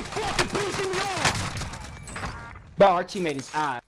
fucking pissing me off! Bro, our teammate is ass.